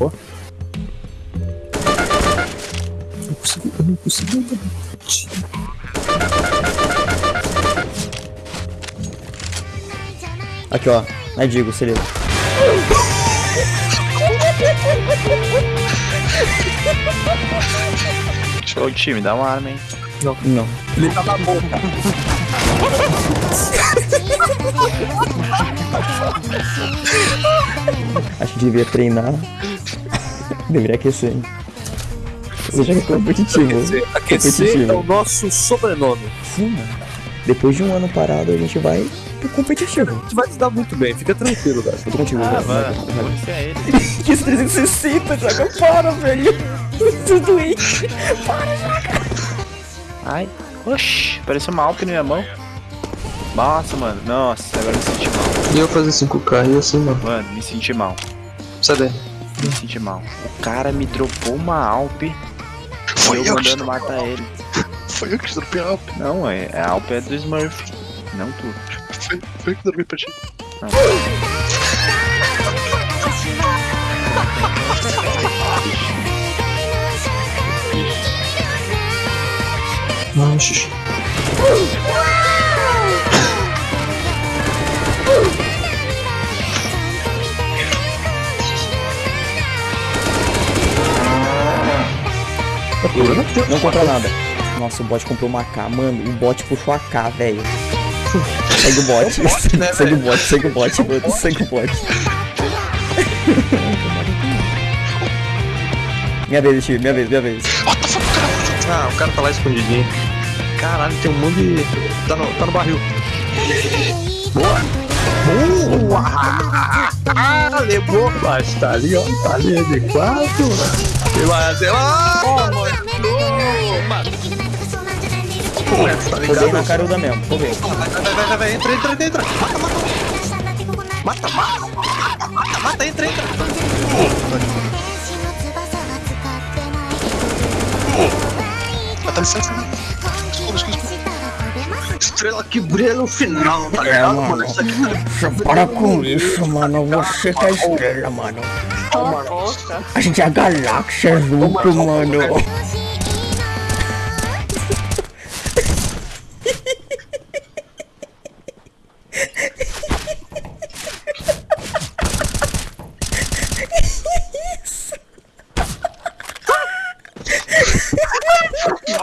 Eu não consigo, eu não consigo andar. Aqui, ó. Na Digo, se liga. Show time, dá uma arma, hein? Não. Ele tá na boca. Acho que devia treinar. Deveria aquecer. hein? Seja competitivo. Aquecer é o Competitivo. nosso sobrenome. Sim, mano. Depois de um ano parado, a gente vai pro competitivo. Tu vai te dar muito bem, fica tranquilo. Eu tô contigo, Ah, Vai, você é ele. Que 360, joga para, velho. Tô doente. Ai, oxi, pareceu uma Alp na minha mão. Nossa, mano, nossa, agora me senti mal. E eu fazer 5k e assim, mano. Mano, me senti mal. Sai daí. Me senti mal. O cara me dropou uma Alp Foi eu eu mandando matar ele. Foi eu que dropei a Alp. Não, é, a Alp é do Smurf. Não tu. Foi, foi eu que dropei pra ti. Não. Não, xixi. Não compra nada. Nossa, o bot comprou uma K. Mano, o bot puxou a K, velho. Segue o bot. segue o bot, segue o bot, mano. Segue o bot. minha vez, Steve, minha vez, minha vez. Ah, o cara tá lá escondidinho. Caralho, tem um monte de. Tá no, tá no barril. Boa! Boa! Ah, levou! Mas tá ali, ó. Tá ali de quatro. E vai até lá! Tá Roubei na caruda mesmo, roubei. Vai, vai, vai, vai, vai, entra, entra, entra. Mata, mata. Mata, mata, mata, mata, entra, entra. Mata licença, né? Estrela que brilha no final, tá É, ligado, mano. mano? Isso aqui tá Para com isso, mano. Você que é estrela, mano. A gente é a galáxia junto, mano.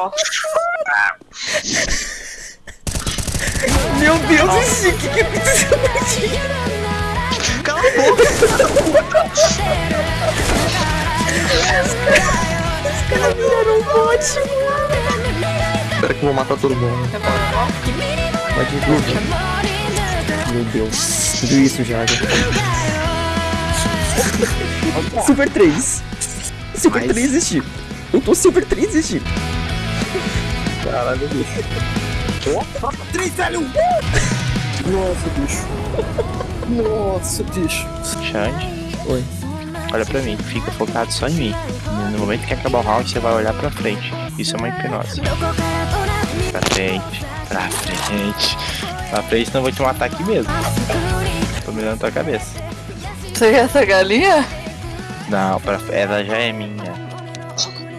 Meu Deus, esse que que aconteceu aqui? Cala a boca! Viraram um bot, Espera que eu vou matar todo mundo. Pode ir, Meu Deus, tudo isso já. já. Super 3. Super Mas- 3 existe. Eu tô Super 3 existe. Caralho, bicho. Três, velho! Nossa, bicho. Nossa, bicho. Xande, Oi. olha pra mim, fica focado só em mim. No momento que acabar o round, você vai olhar pra frente. Isso é uma hipnose. Pra frente, pra frente. Pra frente, senão eu vou te matar aqui mesmo. Tô mirando tua cabeça. Você quer essa galinha? Não, pra... ela já é minha.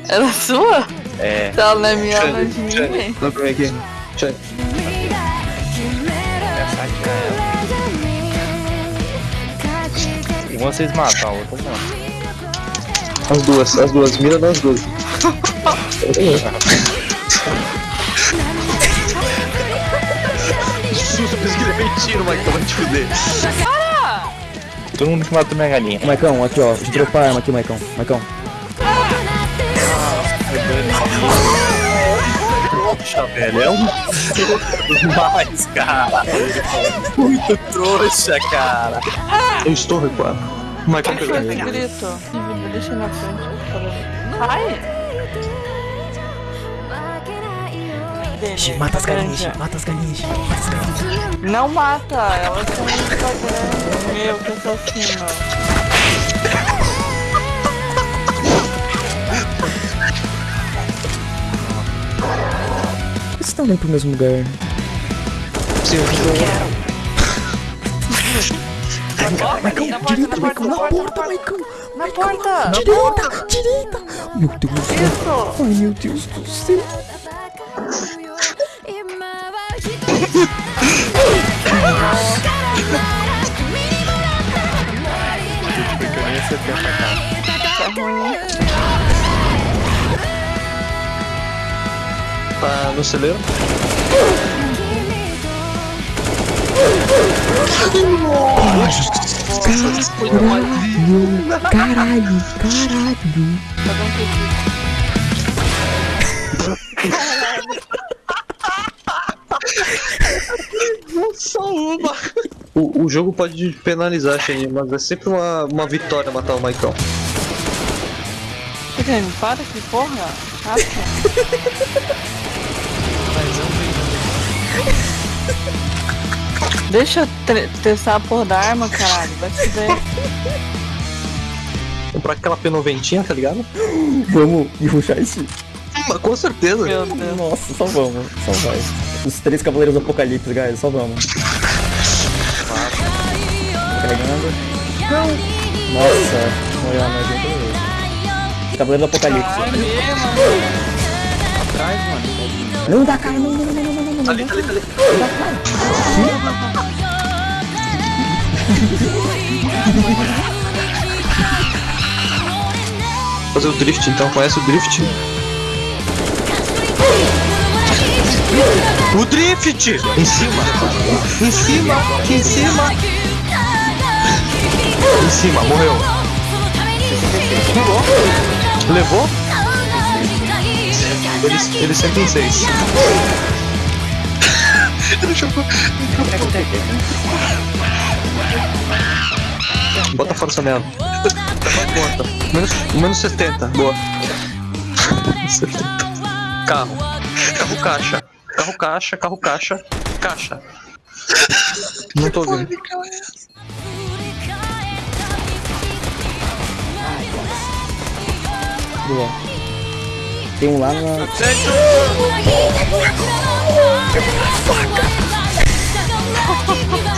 Ela é sua? É. Não é minha, não é de ninguém. Dá pra ver aqui. Tchau. É. Uma vocês matam, a outra não. As duas, as duas. Mira nas duas. Susto, pensei que ele veio tiro, mas vai te fuder. Todo mundo que matou minha galinha. Maicão, aqui ó. Deixa eu dropar a arma aqui, Maicão. Maicão. Poxa, velho, é um demais, cara. Muito trouxa, cara. Eu estou recuado. Pegou Foi ele. esse grito. Me deixa na frente. por favor. Ai! Deixa, Mata as galinhas, mata as galinhas. Não mata, elas são no Instagram. Meu, que assassino. estão vindo pro mesmo lugar. Seu direita, Michael, na porta, Michael. Na porta. Direita, direita. Meu Deus do céu. Ai, meu Deus do céu. Nossa. Tá no celeiro. Caralho, caralho. Só uma. O, o jogo pode penalizar, Shane, mas é sempre uma, uma vitória matar o Maicon. Guilherme, para que porra! Deixa eu testar a porra da arma, caralho. Vai se ver. Comprar aquela P90, tá ligado? Vamos e ruxar esse. Mas com certeza. Meu Deus. Nossa, só vamos, só vai. Os três cavaleiros do apocalipse, guys, só vamos. Carregando. Nossa, morreu outra vez. Cavaleiro do apocalipse. Ai, mano. Atrás, mano. Não dá cara, não, não, não, não, não, não, não. Ali, ali, ali. Fazer o drift então, conhece o drift? O drift! Em cima! Em cima! Em cima! Em cima, morreu. Levou? Ele, ele sempre em seis. Ele jogou. Bota força nela. Conta. Menos, menos 70. Boa. 70. Carro. Carro caixa. Carro caixa, carro caixa. Caixa. Não tô ouvindo. Boa. Tem um lá na.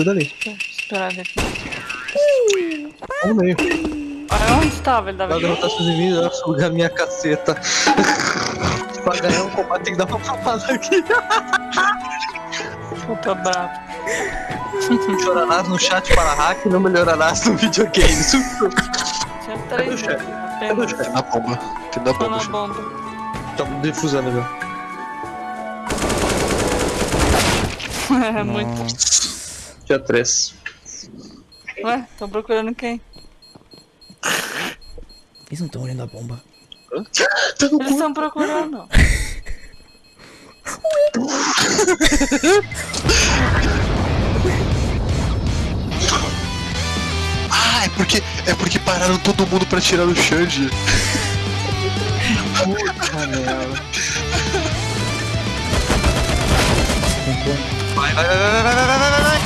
Cuida ali. Esperar ele aqui. No meio. Olha onde estava, ele dava Pra derrotar seus inimigos, eu sugar minha caceta. pra ganhar um combate tem que dar uma papada aqui. puta bravo. Chorarás no chat para hack, não melhorarás no videogame. Tinha Cadê o três chefe? Cadê o chefe? Na bomba. Tem Tô bomba. na chefe. bomba. Tá defusando, meu. É muito. Dia 3. Ué, tô procurando quem? Eles não estão olhando a bomba. Tá no Eles estão procurando. pararam todo mundo pra tirar o Xande. Puta merda. Vai, vai, vai, vai, vai, vai, vai, vai, vai.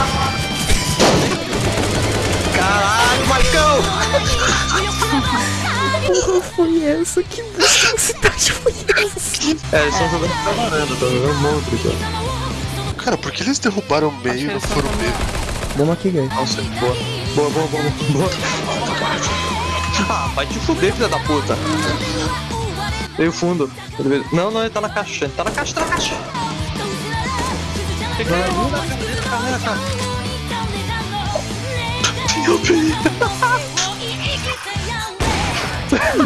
Caralho, Marcão! Que porra foi essa? Que intensidade foi essa? É, só jogando pra varanda, tá jogando monstro, cara. Então. Cara, por que eles derrubaram o meio e não foram meio? Dá uma aqui, guys. Nossa, boa. Boa, boa, boa, boa. Ah, vai te fuder, filha da puta. Veio fundo. Não, não, ele tá na caixa. Ele tá na caixa, tá na caixa. Peguei a bomba. Carrega, cara.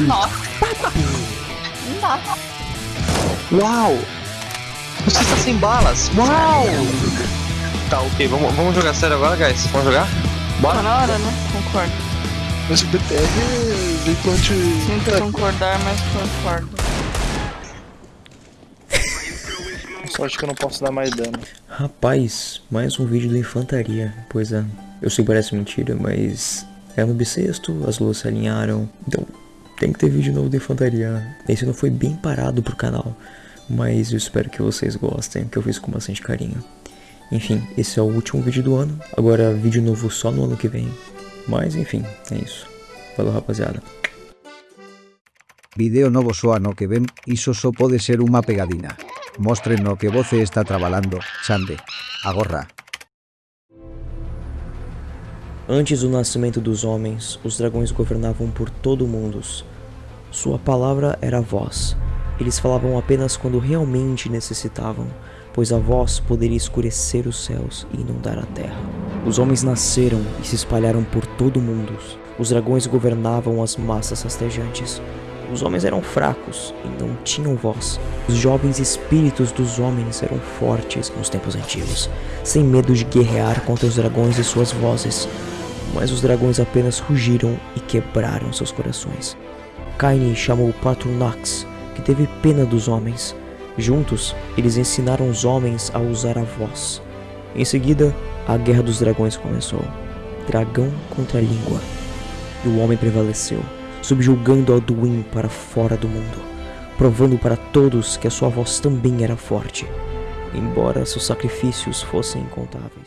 Nossa. Nossa. Uau! Você está sem balas. Uau! Tá, ok. Vamos, vamos jogar sério agora, guys? Vamos jogar? Tá Bora? na hora, né? Concordo. Mas o BTR vem com anti... Sinto concordar, mas concordo. Sorte que eu não posso dar mais dano. Rapaz, mais um vídeo do Infantaria. Pois é, eu sei que parece mentira, mas é no bissexto, as luas se alinharam. Então, tem que ter vídeo novo do Infantaria. Esse não foi bem parado pro canal, mas eu espero que vocês gostem, que eu fiz com bastante carinho. Enfim, esse é o último vídeo do ano. Agora, vídeo novo só no ano que vem. Mas, enfim, é isso. Falou, rapaziada. Vídeo novo soano que ven, iso só pode ser unha pegadina. Mostren no que voce está trabalando, Xande. Agorra. Antes do nascimento dos homens, os dragões governavam por todo o mundo. Sua palavra era voz. Eles falavam apenas quando realmente necessitavam, pois a voz poderia escurecer os céus e inundar a terra. Os homens nasceram e se espalharam por todo o mundo. Os dragões governavam as massas rastejantes. Os homens eram fracos e não tinham voz. Os jovens espíritos dos homens eram fortes nos tempos antigos, sem medo de guerrear contra os dragões e suas vozes. Mas os dragões apenas rugiram e quebraram seus corações. Caine chamou Patronax, que teve pena dos homens. Juntos, eles ensinaram os homens a usar a voz. Em seguida, a Guerra dos Dragões começou. Dragão contra língua. E o homem prevaleceu, subjugando Alduin para fora do mundo, provando para todos que a sua voz também era forte, embora seus sacrifícios fossem incontáveis.